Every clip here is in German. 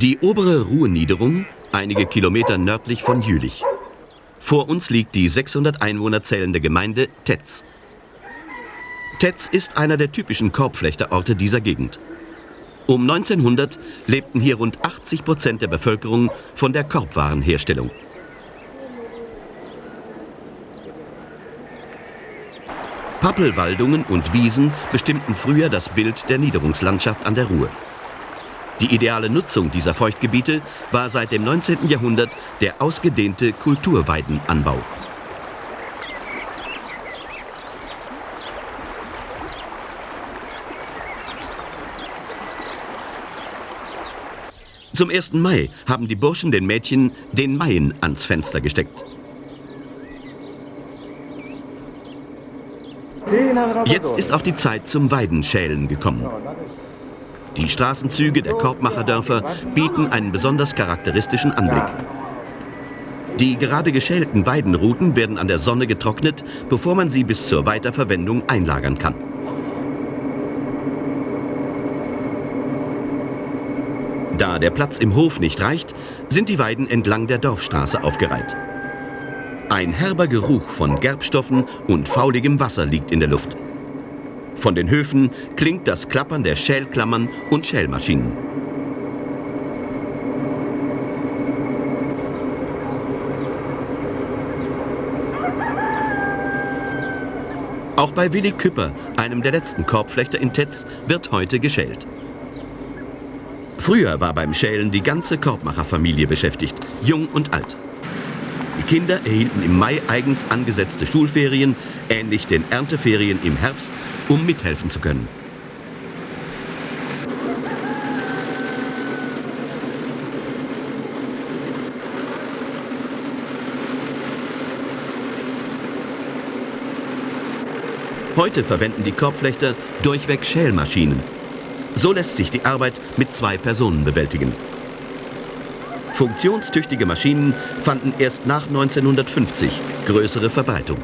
Die obere Ruheniederung, einige Kilometer nördlich von Jülich. Vor uns liegt die 600 Einwohner zählende Gemeinde Tetz. Tetz ist einer der typischen Korbflechterorte dieser Gegend. Um 1900 lebten hier rund 80 Prozent der Bevölkerung von der Korbwarenherstellung. Pappelwaldungen und Wiesen bestimmten früher das Bild der Niederungslandschaft an der Ruhr. Die ideale Nutzung dieser Feuchtgebiete war seit dem 19. Jahrhundert der ausgedehnte Kulturweidenanbau. Zum 1. Mai haben die Burschen den Mädchen den Maien ans Fenster gesteckt. Jetzt ist auch die Zeit zum Weidenschälen gekommen. Die Straßenzüge der Korbmacherdörfer bieten einen besonders charakteristischen Anblick. Die gerade geschälten Weidenruten werden an der Sonne getrocknet, bevor man sie bis zur Weiterverwendung einlagern kann. Da der Platz im Hof nicht reicht, sind die Weiden entlang der Dorfstraße aufgereiht. Ein herber Geruch von Gerbstoffen und fauligem Wasser liegt in der Luft. Von den Höfen klingt das Klappern der Schälklammern und Schälmaschinen. Auch bei Willi Küpper, einem der letzten Korbflechter in Tetz, wird heute geschält. Früher war beim Schälen die ganze Korbmacherfamilie beschäftigt, jung und alt. Die Kinder erhielten im Mai eigens angesetzte Schulferien, ähnlich den Ernteferien im Herbst, um mithelfen zu können. Heute verwenden die Korbflechter durchweg Schälmaschinen. So lässt sich die Arbeit mit zwei Personen bewältigen. Funktionstüchtige Maschinen fanden erst nach 1950 größere Verbreitung.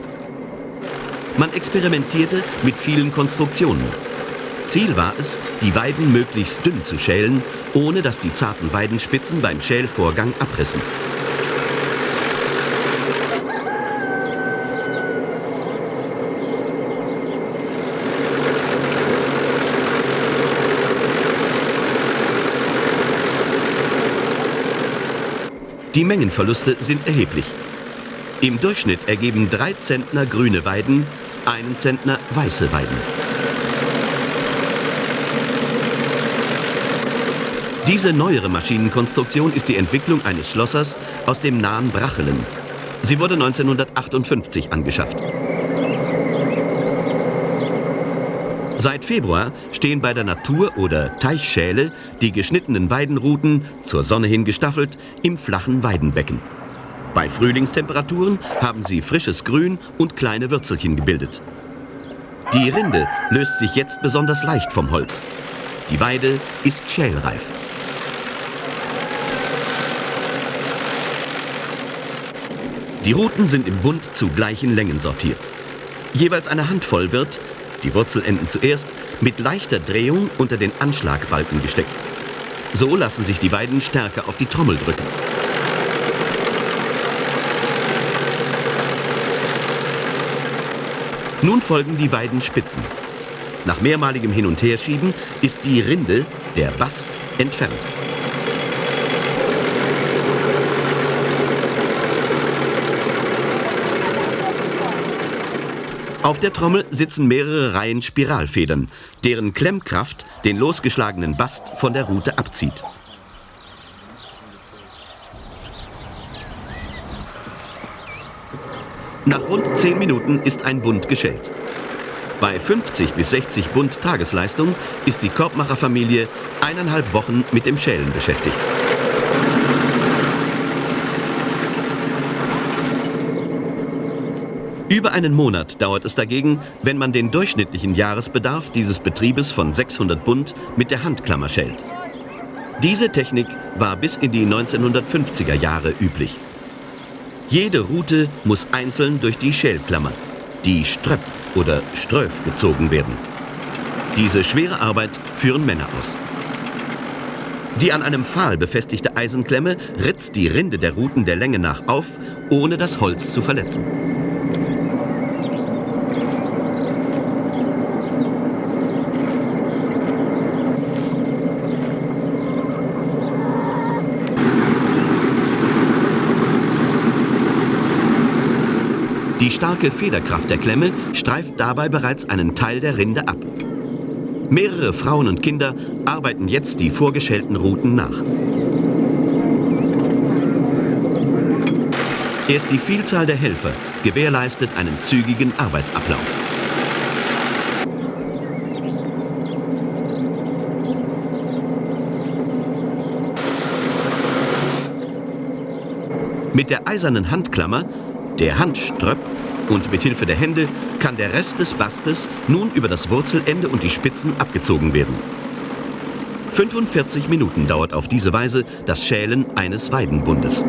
Man experimentierte mit vielen Konstruktionen. Ziel war es, die Weiden möglichst dünn zu schälen, ohne dass die zarten Weidenspitzen beim Schälvorgang abrissen. Die Mengenverluste sind erheblich. Im Durchschnitt ergeben drei Zentner grüne Weiden, einen Zentner weiße Weiden. Diese neuere Maschinenkonstruktion ist die Entwicklung eines Schlossers aus dem nahen Brachelen. Sie wurde 1958 angeschafft. Seit Februar stehen bei der Natur- oder Teichschäle die geschnittenen Weidenruten, zur Sonne hin gestaffelt, im flachen Weidenbecken. Bei Frühlingstemperaturen haben sie frisches Grün und kleine Würzelchen gebildet. Die Rinde löst sich jetzt besonders leicht vom Holz. Die Weide ist schälreif. Die Ruten sind im Bund zu gleichen Längen sortiert. Jeweils eine Handvoll wird, die Wurzelenden zuerst, mit leichter Drehung unter den Anschlagbalken gesteckt. So lassen sich die Weiden stärker auf die Trommel drücken. Nun folgen die Weidenspitzen. Nach mehrmaligem Hin- und Herschieben ist die Rinde, der Bast, entfernt. Auf der Trommel sitzen mehrere Reihen Spiralfedern, deren Klemmkraft den losgeschlagenen Bast von der Rute abzieht. Nach rund 10 Minuten ist ein Bund geschält. Bei 50 bis 60 Bund Tagesleistung ist die Korbmacherfamilie eineinhalb Wochen mit dem Schälen beschäftigt. Über einen Monat dauert es dagegen, wenn man den durchschnittlichen Jahresbedarf dieses Betriebes von 600 Bund mit der Handklammer schält. Diese Technik war bis in die 1950er Jahre üblich. Jede Rute muss einzeln durch die Schälklammer, die Ströpp oder Ströf gezogen werden. Diese schwere Arbeit führen Männer aus. Die an einem Pfahl befestigte Eisenklemme ritzt die Rinde der Ruten der Länge nach auf, ohne das Holz zu verletzen. Die starke Federkraft der Klemme streift dabei bereits einen Teil der Rinde ab. Mehrere Frauen und Kinder arbeiten jetzt die vorgeschälten Routen nach. Erst die Vielzahl der Helfer gewährleistet einen zügigen Arbeitsablauf. Mit der eisernen Handklammer, der Handströpp und mit Hilfe der Hände kann der Rest des Bastes nun über das Wurzelende und die Spitzen abgezogen werden. 45 Minuten dauert auf diese Weise das Schälen eines Weidenbundes.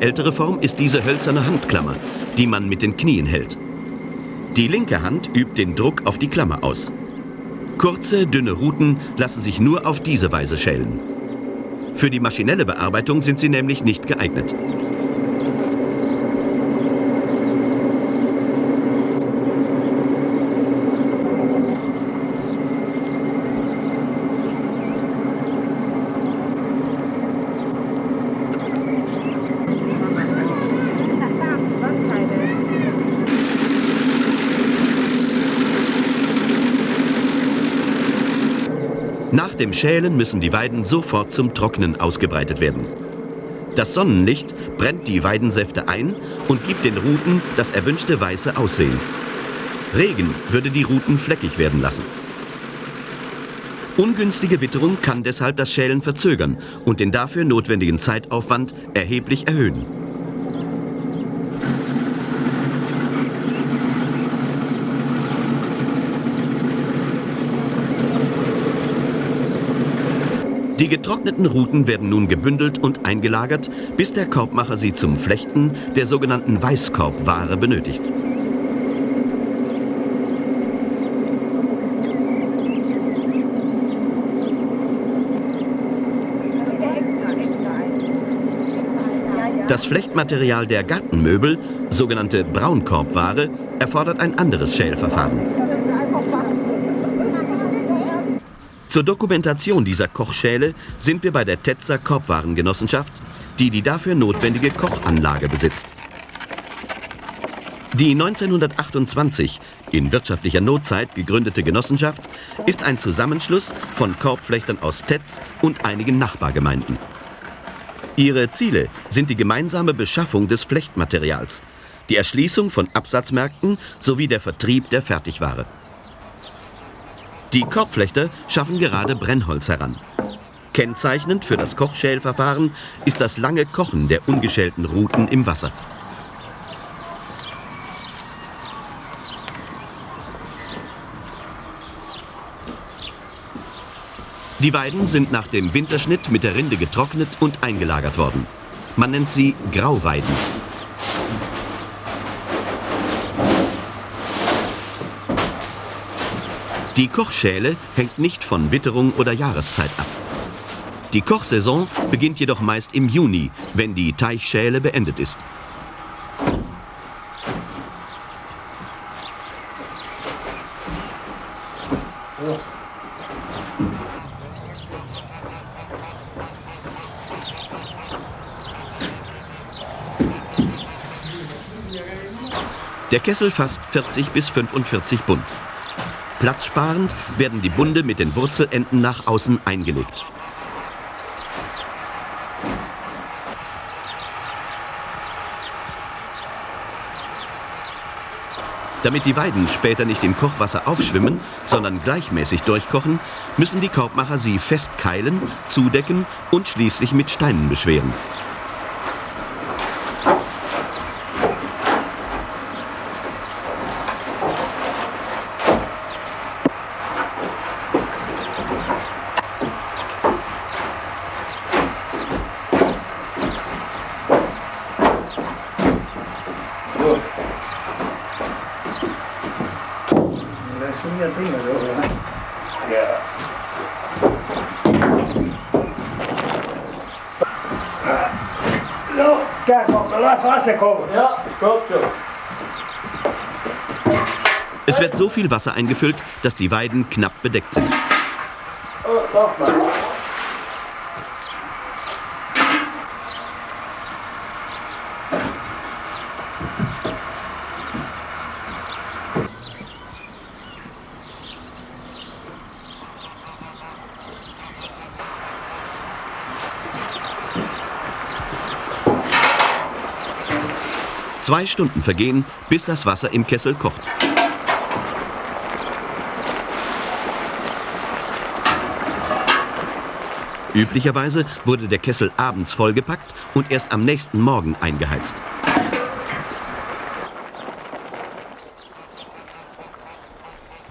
Ältere Form ist diese hölzerne Handklammer, die man mit den Knien hält. Die linke Hand übt den Druck auf die Klammer aus. Kurze, dünne Ruten lassen sich nur auf diese Weise schälen. Für die maschinelle Bearbeitung sind sie nämlich nicht geeignet. Nach dem Schälen müssen die Weiden sofort zum Trocknen ausgebreitet werden. Das Sonnenlicht brennt die Weidensäfte ein und gibt den Ruten das erwünschte weiße Aussehen. Regen würde die Ruten fleckig werden lassen. Ungünstige Witterung kann deshalb das Schälen verzögern und den dafür notwendigen Zeitaufwand erheblich erhöhen. Die getrockneten Ruten werden nun gebündelt und eingelagert, bis der Korbmacher sie zum Flechten der sogenannten Weißkorbware benötigt. Das Flechtmaterial der Gartenmöbel, sogenannte Braunkorbware, erfordert ein anderes Schälverfahren. Zur Dokumentation dieser Kochschäle sind wir bei der Tetzer Korbwarengenossenschaft, die die dafür notwendige Kochanlage besitzt. Die 1928 in wirtschaftlicher Notzeit gegründete Genossenschaft ist ein Zusammenschluss von Korbflechtern aus Tetz und einigen Nachbargemeinden. Ihre Ziele sind die gemeinsame Beschaffung des Flechtmaterials, die Erschließung von Absatzmärkten sowie der Vertrieb der Fertigware. Die Korbflechter schaffen gerade Brennholz heran. Kennzeichnend für das Kochschälverfahren ist das lange Kochen der ungeschälten Ruten im Wasser. Die Weiden sind nach dem Winterschnitt mit der Rinde getrocknet und eingelagert worden. Man nennt sie Grauweiden. Die Kochschäle hängt nicht von Witterung oder Jahreszeit ab. Die Kochsaison beginnt jedoch meist im Juni, wenn die Teichschäle beendet ist. Der Kessel fasst 40 bis 45 Bund. Platzsparend werden die Bunde mit den Wurzelenden nach außen eingelegt. Damit die Weiden später nicht im Kochwasser aufschwimmen, sondern gleichmäßig durchkochen, müssen die Korbmacher sie festkeilen, zudecken und schließlich mit Steinen beschweren. das sind ja Dinge, oder? Ja. No, kijk op, lass Wasser kommen. Ja, kommt schon. Es wird so viel Wasser eingefüllt, dass die Weiden knapp bedeckt sind. Oh, Zwei Stunden vergehen, bis das Wasser im Kessel kocht. Üblicherweise wurde der Kessel abends vollgepackt und erst am nächsten Morgen eingeheizt.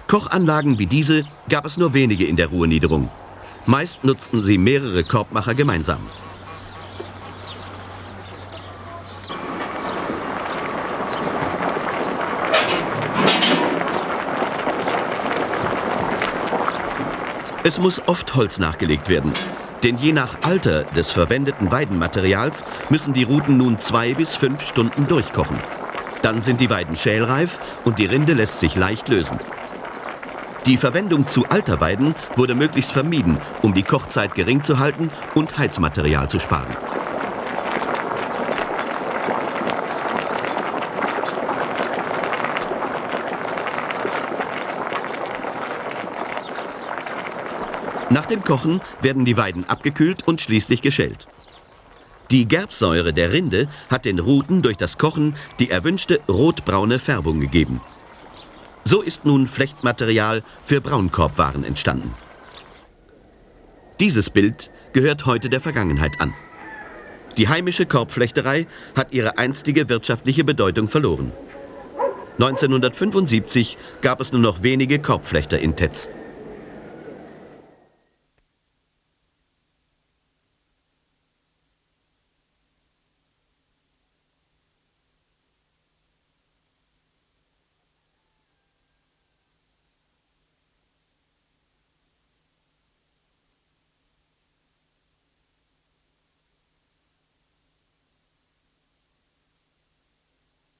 Kochanlagen wie diese gab es nur wenige in der Ruhrniederung. Meist nutzten sie mehrere Korbmacher gemeinsam. Es muss oft Holz nachgelegt werden. Denn je nach Alter des verwendeten Weidenmaterials müssen die Ruten nun zwei bis fünf Stunden durchkochen. Dann sind die Weiden schälreif und die Rinde lässt sich leicht lösen. Die Verwendung zu alter Weiden wurde möglichst vermieden, um die Kochzeit gering zu halten und Heizmaterial zu sparen. Dem Kochen werden die Weiden abgekühlt und schließlich geschält. Die Gerbsäure der Rinde hat den Ruten durch das Kochen die erwünschte rotbraune Färbung gegeben. So ist nun Flechtmaterial für Braunkorbwaren entstanden. Dieses Bild gehört heute der Vergangenheit an. Die heimische Korbflechterei hat ihre einstige wirtschaftliche Bedeutung verloren. 1975 gab es nur noch wenige Korbflechter in Tetz.